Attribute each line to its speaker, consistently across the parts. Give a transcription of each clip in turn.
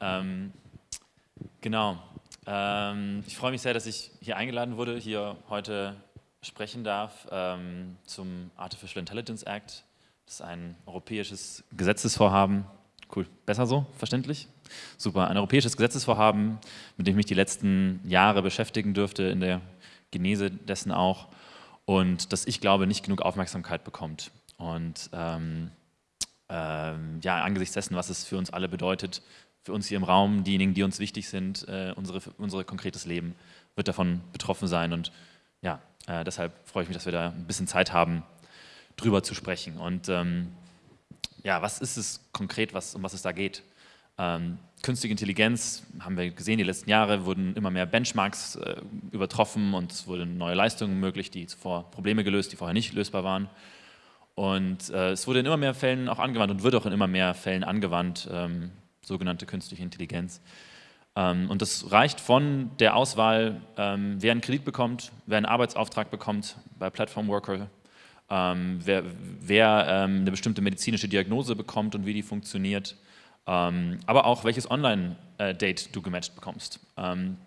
Speaker 1: Ähm, genau. Ähm, ich freue mich sehr, dass ich hier eingeladen wurde, hier heute sprechen darf ähm, zum Artificial Intelligence Act. Das ist ein europäisches Gesetzesvorhaben. Cool, besser so, verständlich? Super, ein europäisches Gesetzesvorhaben, mit dem ich mich die letzten Jahre beschäftigen dürfte, in der Genese dessen auch und das ich glaube nicht genug Aufmerksamkeit bekommt. Und ähm, ähm, ja, angesichts dessen, was es für uns alle bedeutet, für uns hier im Raum, diejenigen, die uns wichtig sind, äh, unsere, unser konkretes Leben wird davon betroffen sein. Und ja, äh, deshalb freue ich mich, dass wir da ein bisschen Zeit haben, drüber zu sprechen. Und ähm, ja, was ist es konkret, was, um was es da geht? Ähm, künstliche Intelligenz, haben wir gesehen, die letzten Jahre wurden immer mehr Benchmarks äh, übertroffen und es wurden neue Leistungen möglich, die zuvor Probleme gelöst, die vorher nicht lösbar waren. Und äh, es wurde in immer mehr Fällen auch angewandt und wird auch in immer mehr Fällen angewandt, ähm, sogenannte künstliche Intelligenz. Ähm, und das reicht von der Auswahl, ähm, wer einen Kredit bekommt, wer einen Arbeitsauftrag bekommt bei Platform Worker, ähm, wer, wer eine bestimmte medizinische Diagnose bekommt und wie die funktioniert, aber auch welches Online-Date du gematcht bekommst. und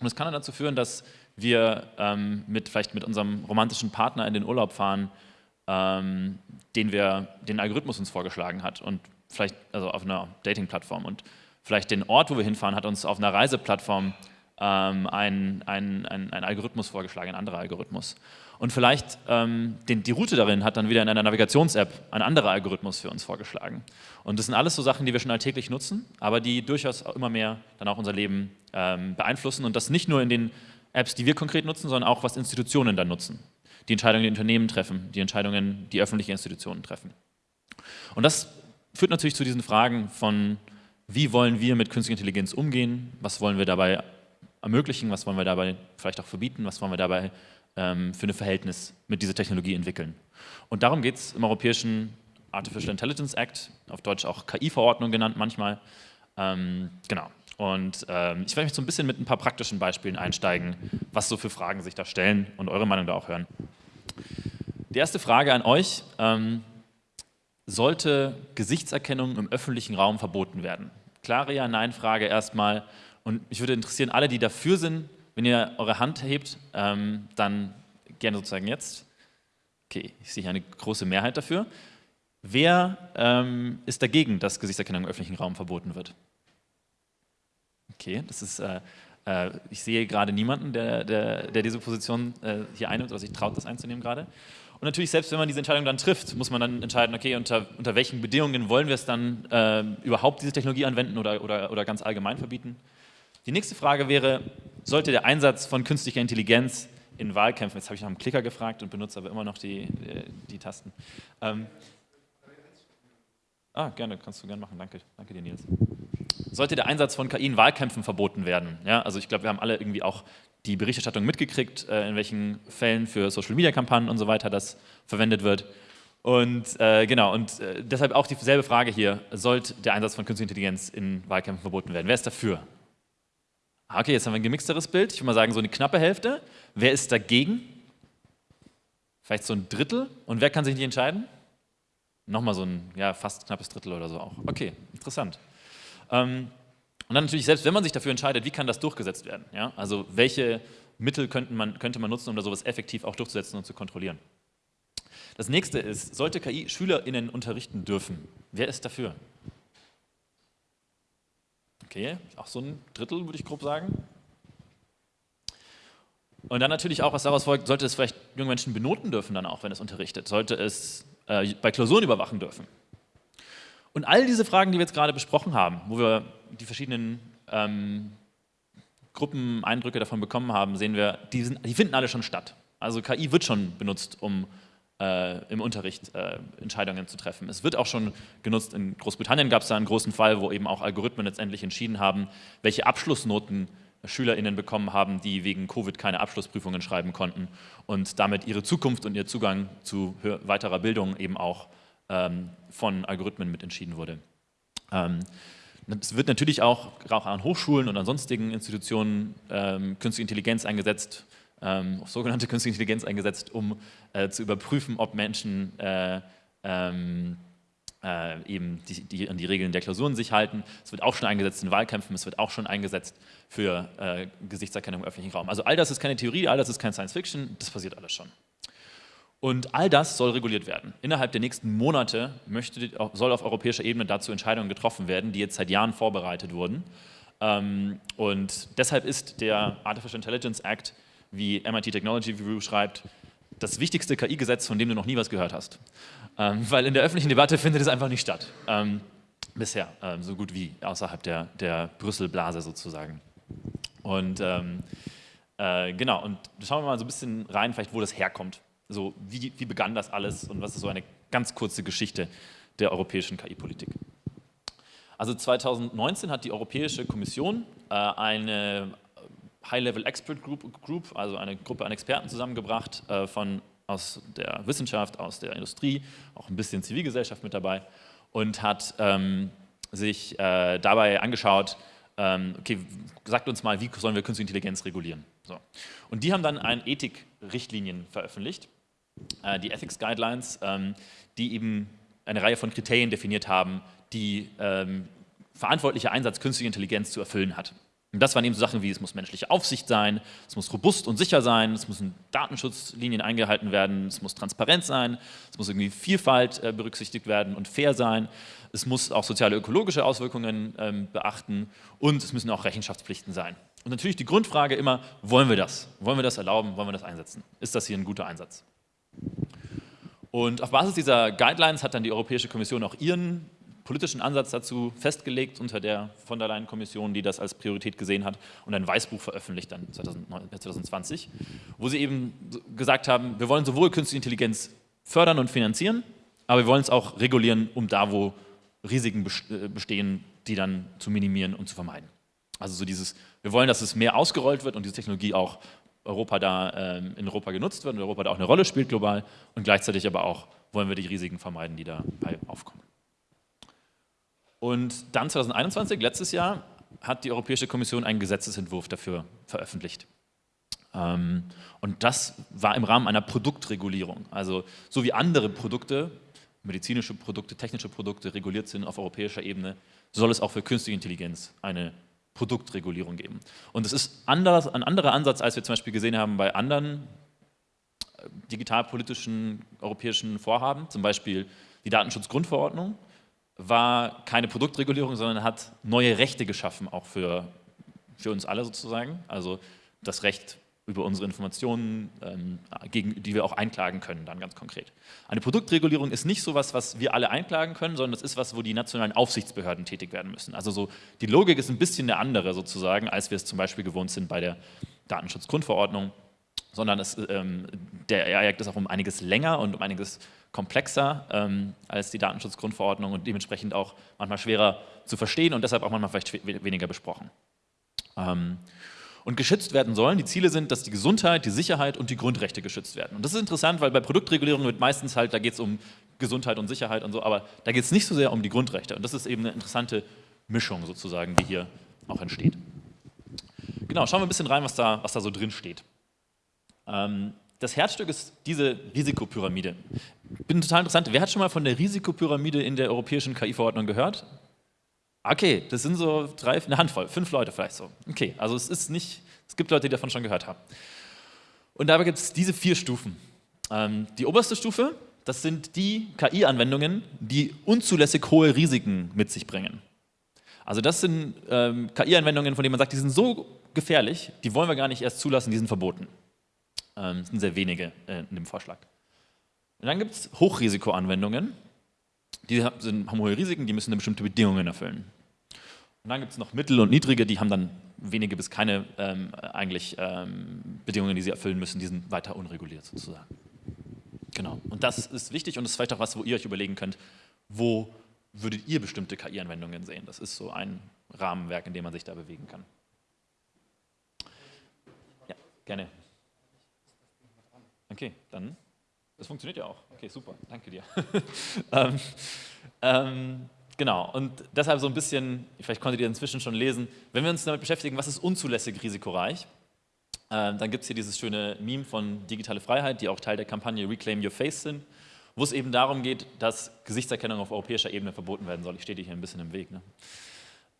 Speaker 1: das kann dann dazu führen, dass wir mit, vielleicht mit unserem romantischen Partner in den Urlaub fahren, den wir, den Algorithmus uns vorgeschlagen hat und vielleicht, also auf einer Dating-Plattform und vielleicht den Ort, wo wir hinfahren, hat uns auf einer Reiseplattform ähm, ein, ein, ein, ein, Algorithmus vorgeschlagen, ein anderer Algorithmus. Und vielleicht ähm, den, die Route darin hat dann wieder in einer Navigations-App ein anderer Algorithmus für uns vorgeschlagen. Und das sind alles so Sachen, die wir schon alltäglich nutzen, aber die durchaus immer mehr dann auch unser Leben ähm, beeinflussen und das nicht nur in den Apps, die wir konkret nutzen, sondern auch, was Institutionen dann nutzen die Entscheidungen, die Unternehmen treffen, die Entscheidungen, die öffentliche Institutionen treffen. Und das führt natürlich zu diesen Fragen von, wie wollen wir mit künstlicher Intelligenz umgehen, was wollen wir dabei ermöglichen, was wollen wir dabei vielleicht auch verbieten, was wollen wir dabei ähm, für ein Verhältnis mit dieser Technologie entwickeln. Und darum geht es im Europäischen Artificial Intelligence Act, auf Deutsch auch KI-Verordnung genannt manchmal. Ähm, genau. Und ähm, ich werde mich so ein bisschen mit ein paar praktischen Beispielen einsteigen, was so für Fragen sich da stellen und eure Meinung da auch hören. Die erste Frage an euch, ähm, sollte Gesichtserkennung im öffentlichen Raum verboten werden? Klare Ja-Nein-Frage erstmal. Und mich würde interessieren, alle, die dafür sind, wenn ihr eure Hand hebt, ähm, dann gerne sozusagen jetzt. Okay, ich sehe hier eine große Mehrheit dafür. Wer ähm, ist dagegen, dass Gesichtserkennung im öffentlichen Raum verboten wird? Okay, das ist, äh, äh, ich sehe gerade niemanden, der, der, der diese Position äh, hier einnimmt oder sich traut, das einzunehmen gerade. Und natürlich, selbst wenn man diese Entscheidung dann trifft, muss man dann entscheiden, okay, unter, unter welchen Bedingungen wollen wir es dann äh, überhaupt diese Technologie anwenden oder, oder, oder ganz allgemein verbieten. Die nächste Frage wäre, sollte der Einsatz von künstlicher Intelligenz in Wahlkämpfen, jetzt habe ich nach einem Klicker gefragt und benutze aber immer noch die, die, die Tasten. Ähm, ah, gerne, kannst du gerne machen, danke, danke dir Nils sollte der Einsatz von KI in Wahlkämpfen verboten werden. Ja, also ich glaube, wir haben alle irgendwie auch die Berichterstattung mitgekriegt, äh, in welchen Fällen für Social-Media-Kampagnen und so weiter das verwendet wird. Und äh, genau, und äh, deshalb auch dieselbe Frage hier, sollte der Einsatz von künstlicher Intelligenz in Wahlkämpfen verboten werden? Wer ist dafür? Ah, okay, jetzt haben wir ein gemixteres Bild. Ich würde mal sagen, so eine knappe Hälfte. Wer ist dagegen? Vielleicht so ein Drittel. Und wer kann sich nicht entscheiden? Nochmal so ein ja, fast knappes Drittel oder so auch. Okay, interessant. Ähm, und dann natürlich, selbst wenn man sich dafür entscheidet, wie kann das durchgesetzt werden? Ja? Also welche Mittel man, könnte man nutzen, um da sowas effektiv auch durchzusetzen und zu kontrollieren? Das nächste ist, sollte KI SchülerInnen unterrichten dürfen? Wer ist dafür? Okay, auch so ein Drittel, würde ich grob sagen. Und dann natürlich auch, was daraus folgt, sollte es vielleicht junge Menschen benoten dürfen dann auch, wenn es unterrichtet? Sollte es äh, bei Klausuren überwachen dürfen? Und all diese Fragen, die wir jetzt gerade besprochen haben, wo wir die verschiedenen ähm, Gruppen Eindrücke davon bekommen haben, sehen wir, die, sind, die, finden alle schon statt. Also KI wird schon benutzt, um äh, im Unterricht äh, Entscheidungen zu treffen. Es wird auch schon genutzt, in Großbritannien gab es da einen großen Fall, wo eben auch Algorithmen letztendlich entschieden haben, welche Abschlussnoten SchülerInnen bekommen haben, die wegen Covid keine Abschlussprüfungen schreiben konnten und damit ihre Zukunft und ihr Zugang zu weiterer Bildung eben auch ähm, von Algorithmen mit entschieden wurde. Ähm, es wird natürlich auch, auch an Hochschulen und an sonstigen Institutionen ähm, künstliche Intelligenz eingesetzt, ähm, sogenannte künstliche Intelligenz eingesetzt, um äh, zu überprüfen, ob Menschen äh, ähm, äh, eben die, die, an die Regeln der Klausuren sich halten. Es wird auch schon eingesetzt in Wahlkämpfen, es wird auch schon eingesetzt für äh, Gesichtserkennung im öffentlichen Raum. Also all das ist keine Theorie, all das ist kein Science Fiction, das passiert alles schon. Und all das soll reguliert werden. Innerhalb der nächsten Monate möchte, soll auf europäischer Ebene dazu Entscheidungen getroffen werden, die jetzt seit Jahren vorbereitet wurden. Ähm, und deshalb ist der Artificial Intelligence Act, wie MIT Technology Review schreibt, das wichtigste KI-Gesetz, von dem du noch nie was gehört hast. Ähm, weil in der öffentlichen Debatte findet es einfach nicht statt. Ähm, bisher, so gut wie außerhalb der, der Brüssel-Blase sozusagen. Und äh, genau, und schauen wir mal so ein bisschen rein, vielleicht wo das herkommt. So, wie, wie begann das alles und was ist so eine ganz kurze Geschichte der europäischen KI-Politik? Also 2019 hat die Europäische Kommission äh, eine High-Level Expert Group, Group, also eine Gruppe an Experten zusammengebracht äh, von, aus der Wissenschaft, aus der Industrie, auch ein bisschen Zivilgesellschaft mit dabei und hat ähm, sich äh, dabei angeschaut, ähm, okay, sagt uns mal, wie sollen wir künstliche Intelligenz regulieren? So. Und die haben dann ein Ethik-Richtlinien veröffentlicht, äh, die Ethics Guidelines, ähm, die eben eine Reihe von Kriterien definiert haben, die ähm, verantwortlicher Einsatz künstlicher Intelligenz zu erfüllen hat. Und das waren eben so Sachen wie, es muss menschliche Aufsicht sein, es muss robust und sicher sein, es müssen Datenschutzlinien eingehalten werden, es muss transparent sein, es muss irgendwie Vielfalt äh, berücksichtigt werden und fair sein, es muss auch soziale ökologische Auswirkungen ähm, beachten und es müssen auch Rechenschaftspflichten sein. Und natürlich die Grundfrage immer, wollen wir das? Wollen wir das erlauben? Wollen wir das einsetzen? Ist das hier ein guter Einsatz? Und auf Basis dieser Guidelines hat dann die Europäische Kommission auch ihren politischen Ansatz dazu festgelegt unter der von der Leyen-Kommission, die das als Priorität gesehen hat und ein Weißbuch veröffentlicht dann 2020, wo sie eben gesagt haben, wir wollen sowohl künstliche Intelligenz fördern und finanzieren, aber wir wollen es auch regulieren, um da, wo Risiken äh, bestehen, die dann zu minimieren und zu vermeiden. Also so dieses, wir wollen, dass es mehr ausgerollt wird und diese Technologie auch Europa da, ähm, in Europa genutzt wird und Europa da auch eine Rolle spielt global und gleichzeitig aber auch wollen wir die Risiken vermeiden, die dabei aufkommen. Und dann 2021, letztes Jahr, hat die Europäische Kommission einen Gesetzesentwurf dafür veröffentlicht. Ähm, und das war im Rahmen einer Produktregulierung. Also so wie andere Produkte, medizinische Produkte, technische Produkte reguliert sind auf europäischer Ebene, soll es auch für künstliche Intelligenz eine Produktregulierung geben. Und es ist anders, ein anderer Ansatz, als wir zum Beispiel gesehen haben bei anderen äh, digitalpolitischen europäischen Vorhaben, zum Beispiel die Datenschutzgrundverordnung war keine Produktregulierung, sondern hat neue Rechte geschaffen, auch für, für uns alle sozusagen. Also das Recht über unsere Informationen, ähm, gegen, die wir auch einklagen können, dann ganz konkret. Eine Produktregulierung ist nicht so etwas, was wir alle einklagen können, sondern es ist was, wo die nationalen Aufsichtsbehörden tätig werden müssen. Also so, die Logik ist ein bisschen eine andere sozusagen, als wir es zum Beispiel gewohnt sind bei der Datenschutzgrundverordnung, sondern es, ähm, der Projekt ist auch um einiges länger und um einiges komplexer ähm, als die Datenschutzgrundverordnung und dementsprechend auch manchmal schwerer zu verstehen und deshalb auch manchmal vielleicht weniger besprochen. Und geschützt werden sollen, die Ziele sind, dass die Gesundheit, die Sicherheit und die Grundrechte geschützt werden. Und das ist interessant, weil bei Produktregulierung wird meistens halt, da geht es um Gesundheit und Sicherheit und so, aber da geht es nicht so sehr um die Grundrechte. Und das ist eben eine interessante Mischung sozusagen, die hier auch entsteht. Genau, schauen wir ein bisschen rein, was da, was da so drin steht. Ähm, das Herzstück ist diese Risikopyramide. Bin total interessant. Wer hat schon mal von der Risikopyramide in der europäischen KI-Verordnung gehört? Okay, das sind so drei, eine Handvoll, fünf Leute vielleicht so. Okay, also es ist nicht, es gibt Leute, die davon schon gehört haben. Und dabei gibt es diese vier Stufen. Ähm, die oberste Stufe, das sind die KI-Anwendungen, die unzulässig hohe Risiken mit sich bringen. Also das sind ähm, KI-Anwendungen, von denen man sagt, die sind so gefährlich, die wollen wir gar nicht erst zulassen, die sind verboten. Ähm, das sind sehr wenige äh, in dem Vorschlag. Und dann gibt es Hochrisikoanwendungen. Die haben hohe Risiken, die müssen bestimmte Bedingungen erfüllen. Und dann gibt es noch mittel- und niedrige, die haben dann wenige bis keine ähm, eigentlich ähm, Bedingungen, die sie erfüllen müssen, die sind weiter unreguliert sozusagen. Genau, und das ist wichtig und das ist vielleicht auch was, wo ihr euch überlegen könnt, wo würdet ihr bestimmte KI-Anwendungen sehen? Das ist so ein Rahmenwerk, in dem man sich da bewegen kann. Ja, gerne. Okay, dann, das funktioniert ja auch. Okay, super, danke dir. ähm, ähm, genau, und deshalb so ein bisschen, vielleicht konntet ihr inzwischen schon lesen, wenn wir uns damit beschäftigen, was ist unzulässig risikoreich, äh, dann gibt es hier dieses schöne Meme von Digitale Freiheit, die auch Teil der Kampagne Reclaim Your Face sind. wo es eben darum geht, dass Gesichtserkennung auf europäischer Ebene verboten werden soll. Ich stehe dir hier ein bisschen im Weg. Ne?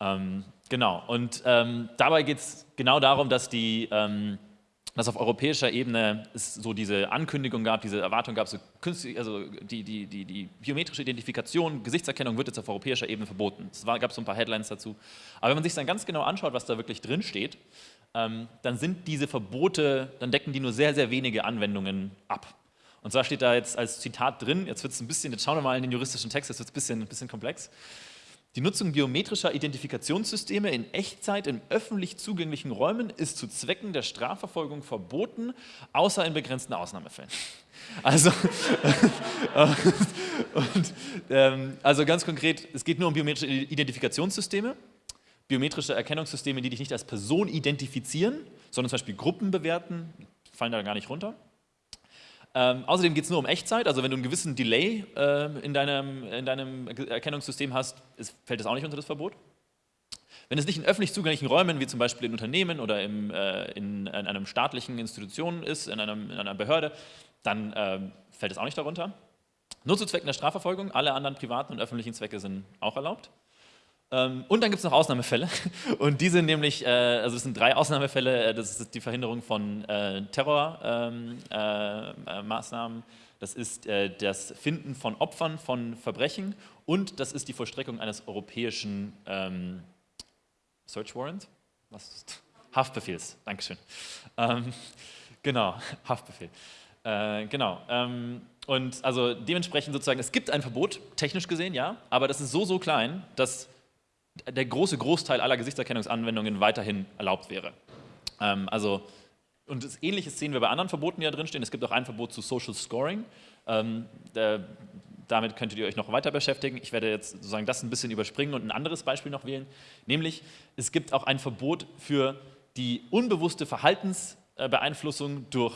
Speaker 1: Ähm, genau, und ähm, dabei geht es genau darum, dass, die, ähm, dass auf europäischer Ebene es so diese Ankündigung gab, diese Erwartung gab, so künstlich, also die, die, die, die, biometrische Identifikation, Gesichtserkennung wird jetzt auf europäischer Ebene verboten. Es gab so ein paar Headlines dazu. Aber wenn man sich dann ganz genau anschaut, was da wirklich drin steht, ähm, dann sind diese Verbote, dann decken die nur sehr, sehr wenige Anwendungen ab. Und zwar steht da jetzt als Zitat drin, jetzt wird es ein bisschen, jetzt schauen wir mal in den juristischen Text, jetzt wird es ein bisschen, ein bisschen komplex. Die Nutzung biometrischer Identifikationssysteme in Echtzeit in öffentlich zugänglichen Räumen ist zu Zwecken der Strafverfolgung verboten, außer in begrenzten Ausnahmefällen. Also, und, ähm, also ganz konkret, es geht nur um biometrische Identifikationssysteme, biometrische Erkennungssysteme, die dich nicht als Person identifizieren, sondern zum Beispiel Gruppen bewerten, fallen da gar nicht runter. Ähm, außerdem geht es nur um Echtzeit, also wenn du einen gewissen Delay äh, in, deinem, in deinem Erkennungssystem hast, ist, fällt das auch nicht unter das Verbot. Wenn es nicht in öffentlich zugänglichen Räumen, wie zum Beispiel in Unternehmen oder im, äh, in, in einem staatlichen Institution ist, in, einem, in einer Behörde, dann äh, fällt es auch nicht darunter. Nur zu Zwecken der Strafverfolgung, alle anderen privaten und öffentlichen Zwecke sind auch erlaubt. Ähm, und dann gibt es noch Ausnahmefälle und die sind nämlich, äh, also es sind drei Ausnahmefälle, äh, das ist die Verhinderung von äh, Terrormaßnahmen, ähm, das ist das Finden von Opfern von Verbrechen und das ist die Vollstreckung eines europäischen ähm, Search Warrant, was? Haftbefehls, Dankeschön. Genau, Haftbefehl. Genau. Und also dementsprechend sozusagen, es gibt ein Verbot, technisch gesehen, ja, aber das ist so, so klein, dass der große Großteil aller Gesichtserkennungsanwendungen weiterhin erlaubt wäre. Ähm, also, und das Ähnliches sehen wir bei anderen Verboten, die da drinstehen. Es gibt auch ein Verbot zu Social Scoring. Ähm, der, damit könntet ihr euch noch weiter beschäftigen. Ich werde jetzt sozusagen das ein bisschen überspringen und ein anderes Beispiel noch wählen. Nämlich, es gibt auch ein Verbot für die unbewusste Verhaltensbeeinflussung durch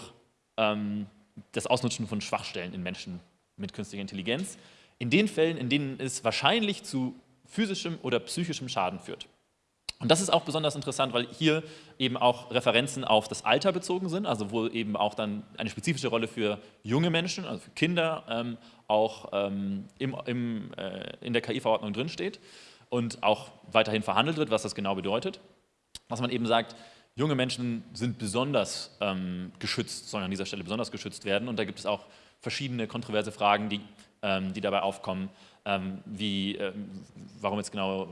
Speaker 1: ähm, das Ausnutzen von Schwachstellen in Menschen mit künstlicher Intelligenz. In den Fällen, in denen es wahrscheinlich zu physischem oder psychischem Schaden führt. Und das ist auch besonders interessant, weil hier eben auch Referenzen auf das Alter bezogen sind, also wo eben auch dann eine spezifische Rolle für junge Menschen, also für Kinder, ähm, auch ähm, im, im, äh, in der KI-Verordnung drinsteht und auch weiterhin verhandelt wird, was das genau bedeutet. Was man eben sagt, junge Menschen sind besonders ähm, geschützt, sollen an dieser Stelle besonders geschützt werden und da gibt es auch verschiedene kontroverse Fragen, die, die dabei aufkommen, ähm, wie, ähm, warum jetzt genau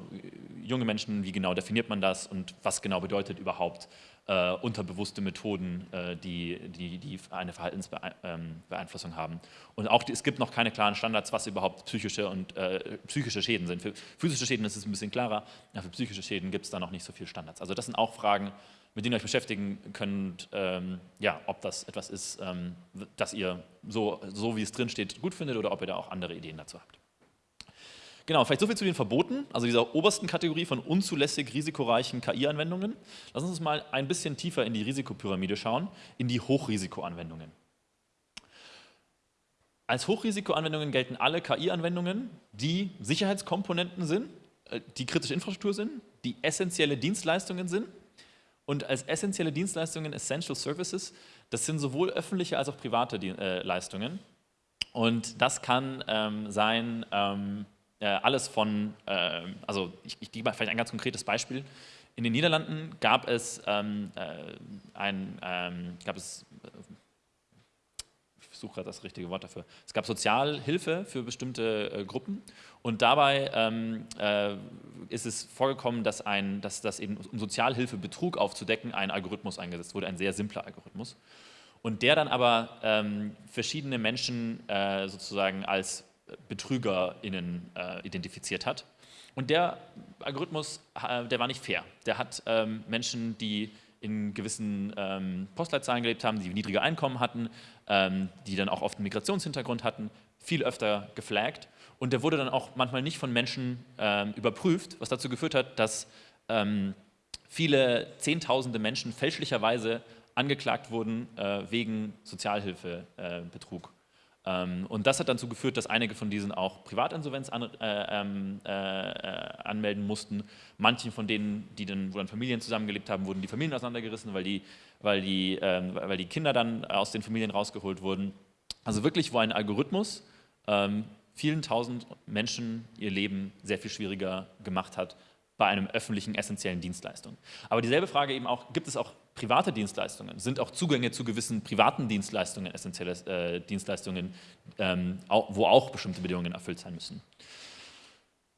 Speaker 1: junge Menschen, wie genau definiert man das und was genau bedeutet überhaupt äh, unterbewusste Methoden, äh, die, die, die, eine Verhaltensbeeinflussung ähm, haben. Und auch es gibt noch keine klaren Standards, was überhaupt psychische und äh, psychische Schäden sind. Für physische Schäden ist es ein bisschen klarer, aber für psychische Schäden gibt es da noch nicht so viele Standards. Also das sind auch Fragen, mit denen ihr euch beschäftigen könnt, ähm, ja, ob das etwas ist, ähm, das ihr so, so wie es drin steht gut findet oder ob ihr da auch andere Ideen dazu habt. Genau, vielleicht so viel zu den Verboten, also dieser obersten Kategorie von unzulässig risikoreichen KI-Anwendungen. Lass uns mal ein bisschen tiefer in die Risikopyramide schauen, in die Hochrisikoanwendungen. Als Hochrisikoanwendungen gelten alle KI-Anwendungen, die Sicherheitskomponenten sind, äh, die kritische Infrastruktur sind, die essentielle Dienstleistungen sind. Und als essentielle Dienstleistungen, Essential Services, das sind sowohl öffentliche als auch private äh, Leistungen. Und das kann ähm, sein, ähm, äh, alles von, äh, also ich, ich gebe mal vielleicht ein ganz konkretes Beispiel. In den Niederlanden gab es ähm, äh, ein, ähm, gab es, ich suche gerade das richtige Wort dafür, es gab Sozialhilfe für bestimmte äh, Gruppen und dabei ähm, äh, ist es vorgekommen, dass, ein, dass, dass eben um Sozialhilfebetrug aufzudecken ein Algorithmus eingesetzt wurde, ein sehr simpler Algorithmus und der dann aber ähm, verschiedene Menschen äh, sozusagen als BetrügerInnen äh, identifiziert hat. Und der Algorithmus, äh, der war nicht fair. Der hat ähm, Menschen, die in gewissen ähm, Postleitzahlen gelebt haben, die niedrige Einkommen hatten, ähm, die dann auch oft einen Migrationshintergrund hatten, viel öfter geflaggt. Und der wurde dann auch manchmal nicht von Menschen ähm, überprüft, was dazu geführt hat, dass ähm, viele Zehntausende Menschen fälschlicherweise angeklagt wurden äh, wegen Sozialhilfebetrug. Ähm, und das hat dazu geführt, dass einige von diesen auch Privatinsolvenz an, äh, ähm, äh, anmelden mussten. Manche von denen, die dann, wo dann Familien zusammengelebt haben, wurden die Familien auseinandergerissen, weil die, weil, die, äh, weil die Kinder dann aus den Familien rausgeholt wurden. Also wirklich, wo ein Algorithmus ähm, vielen tausend Menschen ihr Leben sehr viel schwieriger gemacht hat bei einem öffentlichen essentiellen Dienstleistung. Aber dieselbe Frage eben auch, gibt es auch private Dienstleistungen? Sind auch Zugänge zu gewissen privaten Dienstleistungen essentielle äh, Dienstleistungen, ähm, wo auch bestimmte Bedingungen erfüllt sein müssen?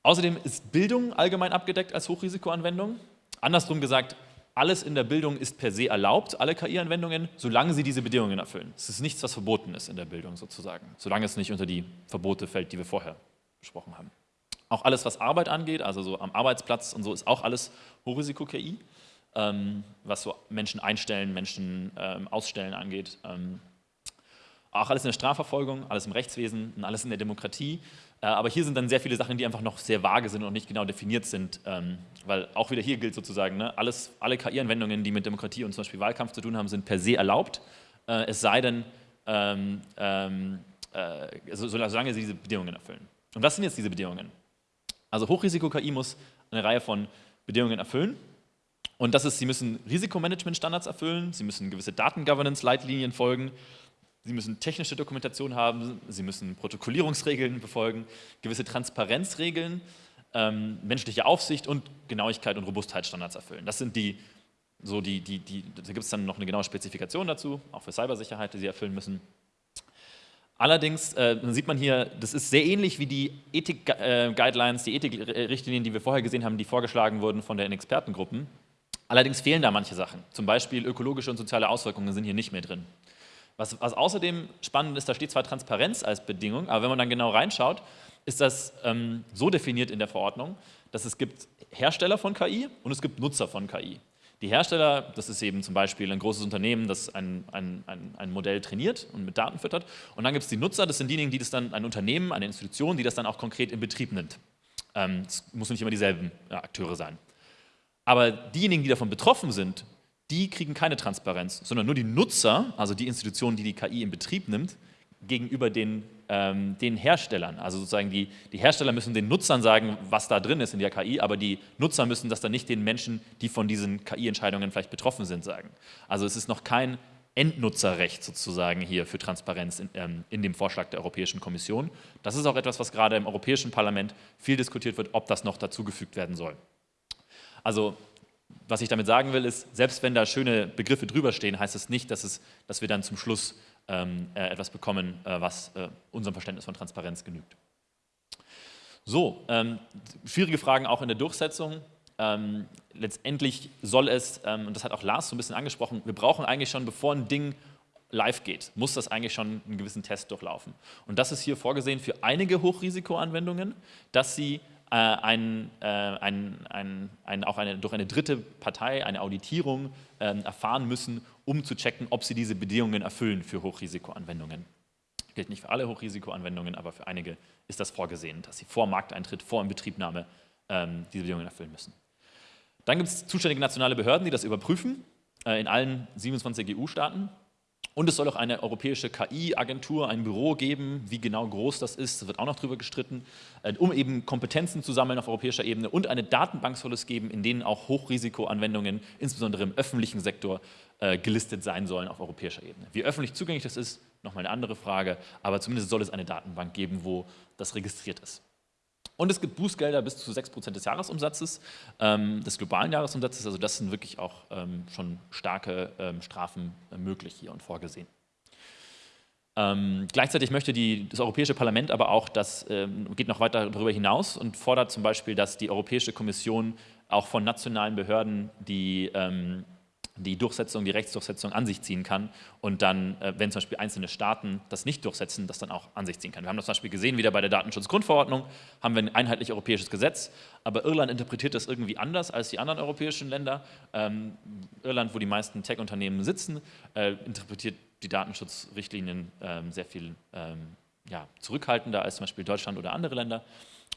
Speaker 1: Außerdem ist Bildung allgemein abgedeckt als Hochrisikoanwendung. Andersrum gesagt, alles in der Bildung ist per se erlaubt, alle KI-Anwendungen, solange sie diese Bedingungen erfüllen. Es ist nichts, was verboten ist in der Bildung sozusagen, solange es nicht unter die Verbote fällt, die wir vorher besprochen haben. Auch alles, was Arbeit angeht, also so am Arbeitsplatz und so, ist auch alles Hochrisiko-KI, was so Menschen einstellen, Menschen ähm, ausstellen angeht. Ähm, auch alles in der Strafverfolgung, alles im Rechtswesen und alles in der Demokratie. Äh, aber hier sind dann sehr viele Sachen, die einfach noch sehr vage sind und nicht genau definiert sind, ähm, weil auch wieder hier gilt sozusagen, ne, alles, alle KI-Anwendungen, die mit Demokratie und zum Beispiel Wahlkampf zu tun haben, sind per se erlaubt, äh, es sei denn, ähm, ähm, äh, solange sie diese Bedingungen erfüllen. Und was sind jetzt diese Bedingungen? Also Hochrisiko-KI muss eine Reihe von Bedingungen erfüllen. Und das ist, sie müssen Risikomanagement-Standards erfüllen, sie müssen gewisse Daten-Governance-Leitlinien folgen, Sie müssen technische Dokumentation haben, Sie müssen Protokollierungsregeln befolgen, gewisse Transparenzregeln, ähm, menschliche Aufsicht und Genauigkeit und Robustheitsstandards erfüllen. Das sind die, so die, die, die da gibt es dann noch eine genaue Spezifikation dazu, auch für Cybersicherheit, die Sie erfüllen müssen. Allerdings äh, sieht man hier, das ist sehr ähnlich wie die Ethik-Guidelines, äh, die Ethik-Richtlinien, die wir vorher gesehen haben, die vorgeschlagen wurden von den Expertengruppen. Allerdings fehlen da manche Sachen. Zum Beispiel ökologische und soziale Auswirkungen sind hier nicht mehr drin. Was, was, außerdem spannend ist, da steht zwar Transparenz als Bedingung, aber wenn man dann genau reinschaut, ist das ähm, so definiert in der Verordnung, dass es gibt Hersteller von KI und es gibt Nutzer von KI. Die Hersteller, das ist eben zum Beispiel ein großes Unternehmen, das ein, ein, ein, ein Modell trainiert und mit Daten füttert. Und dann gibt es die Nutzer, das sind diejenigen, die das dann, ein Unternehmen, eine Institution, die das dann auch konkret in Betrieb nimmt. Ähm, es muss nicht immer dieselben ja, Akteure sein. Aber diejenigen, die davon betroffen sind, die kriegen keine Transparenz, sondern nur die Nutzer, also die Institution, die die KI in Betrieb nimmt, gegenüber den, ähm, den Herstellern. Also sozusagen die, die Hersteller müssen den Nutzern sagen, was da drin ist in der KI, aber die Nutzer müssen das dann nicht den Menschen, die von diesen KI-Entscheidungen vielleicht betroffen sind, sagen. Also es ist noch kein Endnutzerrecht sozusagen hier für Transparenz in, ähm, in, dem Vorschlag der Europäischen Kommission. Das ist auch etwas, was gerade im Europäischen Parlament viel diskutiert wird, ob das noch dazugefügt werden soll. Also was ich damit sagen will, ist, selbst wenn da schöne Begriffe drüber stehen, heißt es das nicht, dass, es, dass wir dann zum Schluss ähm, äh, etwas bekommen, äh, was äh, unserem Verständnis von Transparenz genügt. So, ähm, schwierige Fragen auch in der Durchsetzung. Ähm, letztendlich soll es, ähm, und das hat auch Lars so ein bisschen angesprochen, wir brauchen eigentlich schon, bevor ein Ding live geht, muss das eigentlich schon einen gewissen Test durchlaufen. Und das ist hier vorgesehen für einige Hochrisikoanwendungen, dass sie ein, äh, ein, ein, ein, auch eine, durch eine dritte Partei eine Auditierung äh, erfahren müssen, um zu checken, ob sie diese Bedingungen erfüllen für Hochrisikoanwendungen. Gilt nicht für alle Hochrisikoanwendungen, aber für einige ist das vorgesehen, dass sie vor Markteintritt, vor Inbetriebnahme ähm, diese Bedingungen erfüllen müssen. Dann gibt es zuständige nationale Behörden, die das überprüfen, äh, in allen 27 EU-Staaten. Und es soll auch eine europäische KI-Agentur, ein Büro geben, wie genau groß das ist, wird auch noch drüber gestritten, äh, um eben Kompetenzen zu sammeln auf europäischer Ebene und eine Datenbank soll es geben, in denen auch Hochrisikoanwendungen, insbesondere im öffentlichen Sektor, äh, gelistet sein sollen auf europäischer Ebene. Wie öffentlich zugänglich das ist, nochmal eine andere Frage, aber zumindest soll es eine Datenbank geben, wo das registriert ist. Und es gibt Bußgelder bis zu 6% des Jahresumsatzes, ähm, des globalen Jahresumsatzes. Also das sind wirklich auch ähm, schon starke ähm, Strafen äh, möglich hier und vorgesehen. Ähm, gleichzeitig möchte die, das Europäische Parlament aber auch, das ähm, geht noch weiter darüber hinaus und fordert zum Beispiel, dass die Europäische Kommission auch von nationalen Behörden die ähm, die Durchsetzung, die Rechtsdurchsetzung an sich ziehen kann und dann, äh, wenn zum Beispiel einzelne Staaten das nicht durchsetzen, das dann auch an sich ziehen kann. Wir haben das zum Beispiel gesehen, wieder bei der Datenschutzgrundverordnung haben wir ein einheitlich europäisches Gesetz, aber Irland interpretiert das irgendwie anders als die anderen europäischen Länder. Ähm, Irland, wo die meisten Tech-Unternehmen sitzen, äh, interpretiert die Datenschutzrichtlinien ähm, sehr viel ähm, ja, zurückhaltender als zum Beispiel Deutschland oder andere Länder.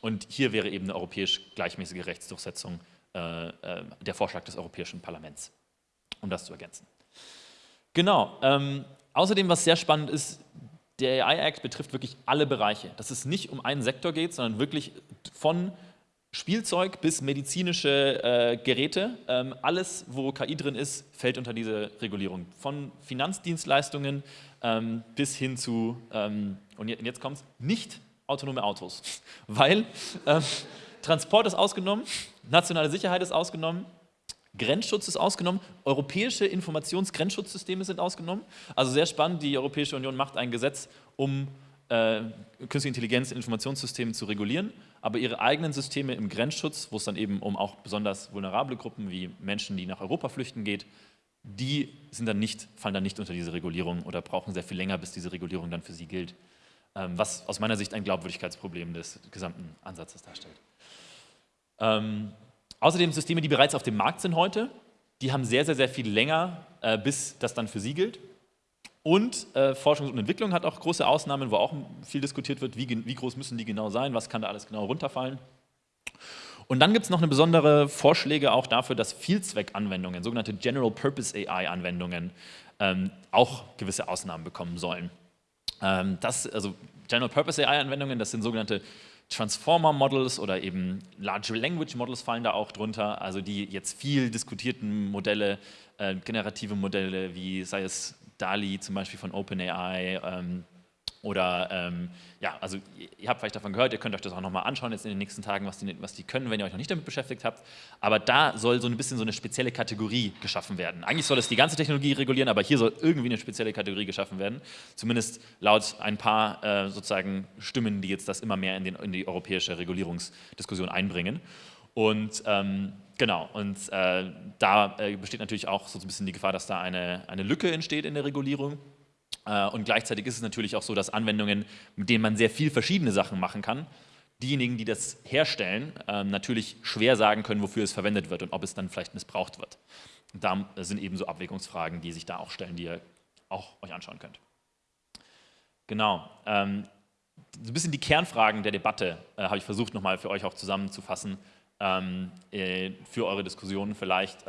Speaker 1: Und hier wäre eben eine europäisch gleichmäßige Rechtsdurchsetzung äh, äh der Vorschlag des Europäischen Parlaments um das zu ergänzen. Genau. Ähm, außerdem, was sehr spannend ist, der AI Act betrifft wirklich alle Bereiche. Dass es nicht um einen Sektor geht, sondern wirklich von Spielzeug bis medizinische äh, Geräte. Ähm, alles, wo KI drin ist, fällt unter diese Regulierung. Von Finanzdienstleistungen ähm, bis hin zu ähm, und jetzt kommt es, nicht autonome Autos, weil äh, Transport ist ausgenommen, nationale Sicherheit ist ausgenommen, Grenzschutz ist ausgenommen, europäische Informationsgrenzschutzsysteme sind ausgenommen. Also sehr spannend, die Europäische Union macht ein Gesetz, um äh, künstliche Intelligenz in Informationssystemen zu regulieren, aber ihre eigenen Systeme im Grenzschutz, wo es dann eben um auch besonders vulnerable Gruppen wie Menschen, die nach Europa flüchten geht, die sind dann nicht, fallen dann nicht unter diese Regulierung oder brauchen sehr viel länger, bis diese Regulierung dann für sie gilt, ähm, was aus meiner Sicht ein Glaubwürdigkeitsproblem des gesamten Ansatzes darstellt. Ähm, außerdem Systeme, die bereits auf dem Markt sind heute, die haben sehr, sehr, sehr viel länger, äh, bis das dann für sie gilt. Und äh, Forschung und Entwicklung hat auch große Ausnahmen, wo auch viel diskutiert wird, wie, wie groß müssen die genau sein, was kann da alles genau runterfallen. Und dann gibt es noch eine besondere Vorschläge auch dafür, dass Vielzweckanwendungen, sogenannte General Purpose AI-Anwendungen, ähm, auch gewisse Ausnahmen bekommen sollen. Ähm, das, also General Purpose AI-Anwendungen, das sind sogenannte Transformer Models oder eben Large Language Models fallen da auch drunter, also die jetzt viel diskutierten Modelle, äh, generative Modelle, wie sei es DALI zum Beispiel von OpenAI ähm, oder ähm, ja, also ihr habt vielleicht davon gehört, ihr könnt euch das auch nochmal anschauen jetzt in den nächsten Tagen, was die, was die können, wenn ihr euch noch nicht damit beschäftigt habt. Aber da soll so ein bisschen so eine spezielle Kategorie geschaffen werden. Eigentlich soll es die ganze Technologie regulieren, aber hier soll irgendwie eine spezielle Kategorie geschaffen werden. Zumindest laut ein paar äh, sozusagen Stimmen, die jetzt das immer mehr in, den, in die europäische Regulierungsdiskussion einbringen. Und ähm, genau, und äh, da äh, besteht natürlich auch so ein bisschen die Gefahr, dass da eine, eine Lücke entsteht in der Regulierung. Äh, und gleichzeitig ist es natürlich auch so, dass Anwendungen, mit denen man sehr viel verschiedene Sachen machen kann, diejenigen, die das herstellen, ähm, natürlich schwer sagen können, wofür es verwendet wird und ob es dann vielleicht missbraucht wird. Und da sind eben so Abwägungsfragen, die sich da auch stellen, die ihr auch euch anschauen könnt. Genau. Ähm, so ein bisschen die Kernfragen der Debatte äh, habe ich versucht nochmal für euch auch zusammenzufassen, ähm, äh, für eure Diskussionen vielleicht.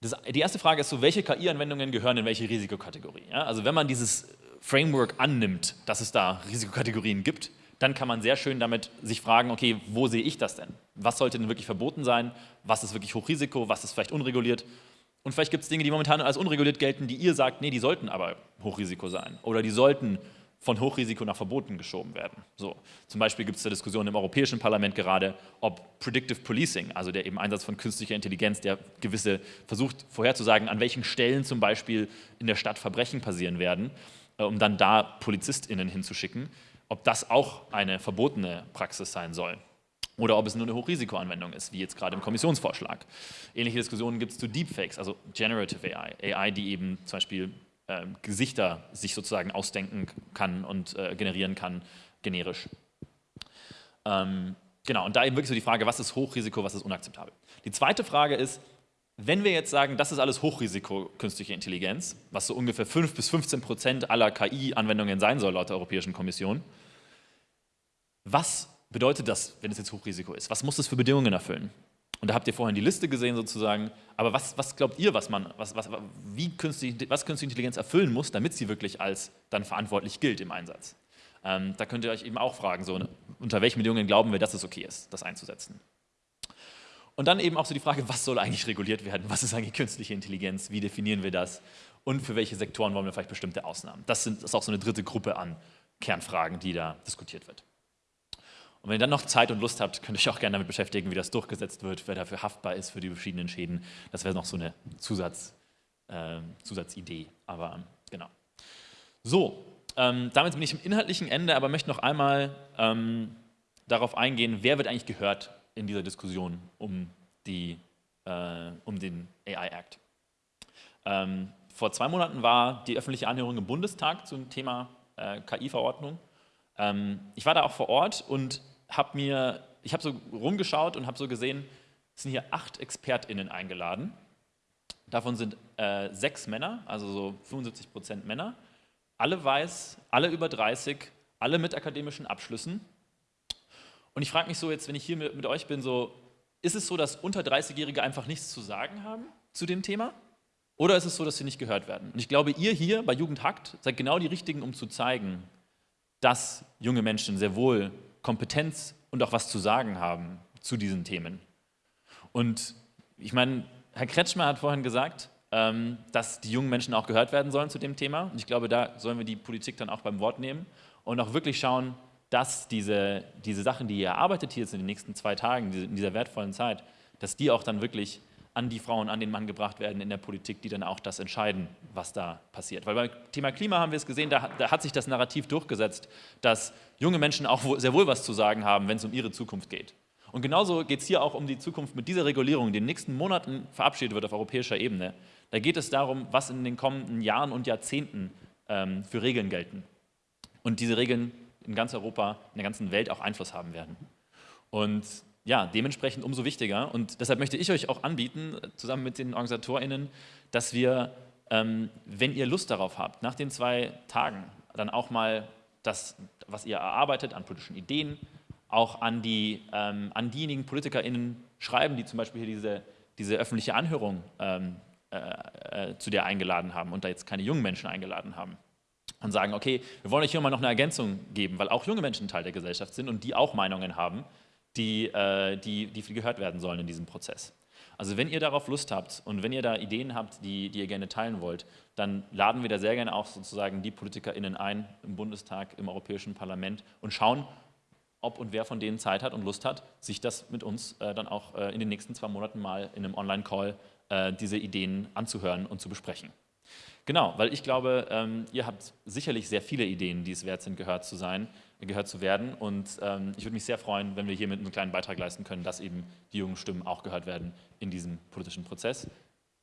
Speaker 1: Das, die erste Frage ist so, welche KI-Anwendungen gehören in welche Risikokategorie? Ja, also wenn man dieses Framework annimmt, dass es da Risikokategorien gibt, dann kann man sehr schön damit sich fragen, okay, wo sehe ich das denn? Was sollte denn wirklich verboten sein? Was ist wirklich Hochrisiko? Was ist vielleicht unreguliert? Und vielleicht gibt es Dinge, die momentan als unreguliert gelten, die ihr sagt, nee, die sollten aber Hochrisiko sein. Oder die sollten von Hochrisiko nach Verboten geschoben werden. So, zum Beispiel gibt es eine Diskussion im Europäischen Parlament gerade, ob Predictive Policing, also der eben Einsatz von künstlicher Intelligenz, der gewisse versucht vorherzusagen, an welchen Stellen zum Beispiel in der Stadt Verbrechen passieren werden, äh, um dann da PolizistInnen hinzuschicken, ob das auch eine verbotene Praxis sein soll. Oder ob es nur eine Hochrisikoanwendung ist, wie jetzt gerade im Kommissionsvorschlag. Ähnliche Diskussionen gibt es zu Deepfakes, also Generative AI, AI, die eben zum Beispiel äh, Gesichter sich sozusagen ausdenken kann und äh, generieren kann, generisch. Ähm, genau, und da eben wirklich so die Frage, was ist Hochrisiko, was ist unakzeptabel. Die zweite Frage ist, wenn wir jetzt sagen, das ist alles Hochrisiko künstliche Intelligenz, was so ungefähr 5 bis 15 Prozent aller KI-Anwendungen sein soll laut der Europäischen Kommission, was bedeutet das, wenn es jetzt Hochrisiko ist? Was muss es für Bedingungen erfüllen? Und da habt ihr vorhin die Liste gesehen sozusagen. Aber was, was glaubt ihr, was, man, was, was, wie künstliche, was künstliche Intelligenz erfüllen muss, damit sie wirklich als dann verantwortlich gilt im Einsatz? Ähm, da könnt ihr euch eben auch fragen, so, unter welchen Bedingungen glauben wir, dass es okay ist, das einzusetzen. Und dann eben auch so die Frage, was soll eigentlich reguliert werden? Was ist eigentlich künstliche Intelligenz? Wie definieren wir das? Und für welche Sektoren wollen wir vielleicht bestimmte Ausnahmen? Das, sind, das ist auch so eine dritte Gruppe an Kernfragen, die da diskutiert wird. Und wenn ihr dann noch Zeit und Lust habt, könnt ihr euch auch gerne damit beschäftigen, wie das durchgesetzt wird, wer dafür haftbar ist für die verschiedenen Schäden. Das wäre noch so eine Zusatz, äh, Zusatzidee. Aber genau. So, ähm, damit bin ich im inhaltlichen Ende, aber möchte noch einmal ähm, darauf eingehen, wer wird eigentlich gehört in dieser Diskussion um, die, äh, um den AI Act. Ähm, vor zwei Monaten war die öffentliche Anhörung im Bundestag zum Thema äh, KI-Verordnung. Ähm, ich war da auch vor Ort und habe mir, ich habe so rumgeschaut und habe so gesehen, es sind hier acht ExpertInnen eingeladen. Davon sind äh, sechs Männer, also so 75 Prozent Männer. Alle weiß, alle über 30, alle mit akademischen Abschlüssen. Und ich frage mich so jetzt, wenn ich hier mit, mit euch bin, so, ist es so, dass unter 30-Jährige einfach nichts zu sagen haben zu dem Thema? Oder ist es so, dass sie nicht gehört werden? Und ich glaube, ihr hier bei Jugend Hackt seid genau die Richtigen, um zu zeigen, dass junge Menschen sehr wohl Kompetenz und auch was zu sagen haben zu diesen Themen. Und ich meine, Herr Kretschmer hat vorhin gesagt, ähm, dass die jungen Menschen auch gehört werden sollen zu dem Thema. Und ich glaube, da sollen wir die Politik dann auch beim Wort nehmen und auch wirklich schauen, dass diese, diese Sachen, die ihr erarbeitet hier jetzt in den nächsten zwei Tagen, in dieser wertvollen Zeit, dass die auch dann wirklich an die Frauen, an den Mann gebracht werden in der Politik, die dann auch das entscheiden, was da passiert. Weil beim Thema Klima haben wir es gesehen, da, da hat sich das Narrativ durchgesetzt, dass junge Menschen auch sehr wohl was zu sagen haben, wenn es um ihre Zukunft geht. Und genauso geht es hier auch um die Zukunft mit dieser Regulierung, die in den nächsten Monaten verabschiedet wird auf europäischer Ebene. Da geht es darum, was in den kommenden Jahren und Jahrzehnten ähm, für Regeln gelten. Und diese Regeln in ganz Europa, in der ganzen Welt auch Einfluss haben werden. Und ja, dementsprechend umso wichtiger. Und deshalb möchte ich euch auch anbieten, zusammen mit den OrganisatorInnen, dass wir, ähm, wenn ihr Lust darauf habt, nach den zwei Tagen dann auch mal das, was ihr erarbeitet an politischen Ideen, auch an, die, ähm, an diejenigen PolitikerInnen schreiben, die zum Beispiel hier diese, diese öffentliche Anhörung ähm, äh, äh, zu dir eingeladen haben und da jetzt keine jungen Menschen eingeladen haben und sagen, okay, wir wollen euch hier mal noch eine Ergänzung geben, weil auch junge Menschen Teil der Gesellschaft sind und die auch Meinungen haben die, äh, die, die gehört werden sollen in diesem Prozess. Also wenn ihr darauf Lust habt und wenn ihr da Ideen habt, die, die ihr gerne teilen wollt, dann laden wir da sehr gerne auch sozusagen die PolitikerInnen ein im Bundestag, im Europäischen Parlament und schauen, ob und wer von denen Zeit hat und Lust hat, sich das mit uns äh, dann auch äh, in den nächsten zwei Monaten mal in einem Online-Call äh, diese Ideen anzuhören und zu besprechen. Genau, weil ich glaube, ähm, ihr habt sicherlich sehr viele Ideen, die es wert sind, gehört zu sein, gehört zu werden. Und ähm, ich würde mich sehr freuen, wenn wir hiermit einen kleinen Beitrag leisten können, dass eben die jungen Stimmen auch gehört werden in diesem politischen Prozess.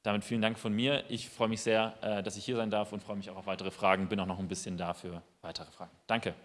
Speaker 1: Damit vielen Dank von mir. Ich freue mich sehr, äh, dass ich hier sein darf und freue mich auch auf weitere Fragen. Bin auch noch ein bisschen da für weitere Fragen. Danke.